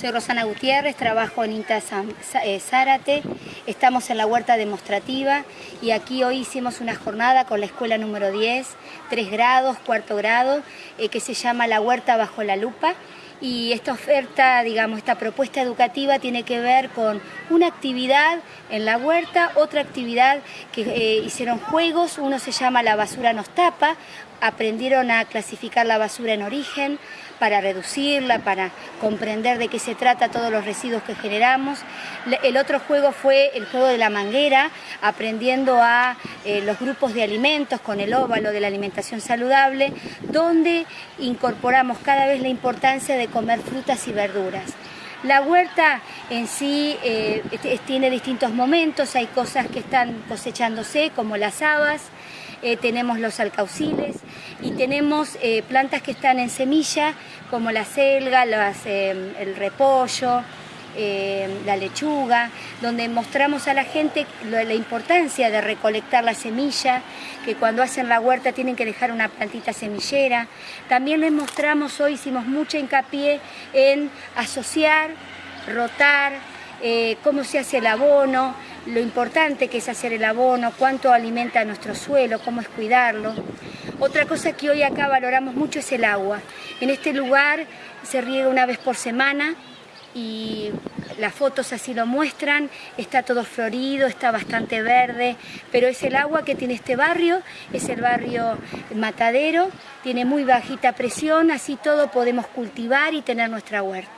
Soy Rosana Gutiérrez, trabajo en INTA eh, Zárate, estamos en la huerta demostrativa y aquí hoy hicimos una jornada con la escuela número 10, 3 grados, cuarto grado, eh, que se llama La Huerta Bajo la Lupa y esta oferta, digamos, esta propuesta educativa tiene que ver con una actividad en la huerta, otra actividad que eh, hicieron juegos, uno se llama La basura nos tapa, aprendieron a clasificar la basura en origen para reducirla, para comprender de qué se trata todos los residuos que generamos. El otro juego fue el juego de la manguera, aprendiendo a eh, los grupos de alimentos con el óvalo de la alimentación saludable, donde incorporamos cada vez la importancia de comer frutas y verduras. La huerta en sí eh, tiene distintos momentos, hay cosas que están cosechándose como las habas, eh, tenemos los alcauciles y tenemos plantas que están en semilla como la selga, el repollo, la lechuga, donde mostramos a la gente la, importancia de recolectar la semilla, que cuando hacen la huerta tienen que dejar una plantita semillera. También les mostramos, hoy hicimos mucha hincapié en asociar, rotar, eh, cómo se hace el abono, lo importante que es hacer el abono, cuánto alimenta nuestro suelo, cómo es cuidarlo. Otra cosa que hoy acá valoramos mucho es el agua. En este lugar se riega una vez por semana, y las fotos así lo muestran, está todo florido, está bastante verde, pero es el agua que tiene este barrio, es el barrio Matadero, tiene muy bajita presión, así todo podemos cultivar y tener nuestra huerta.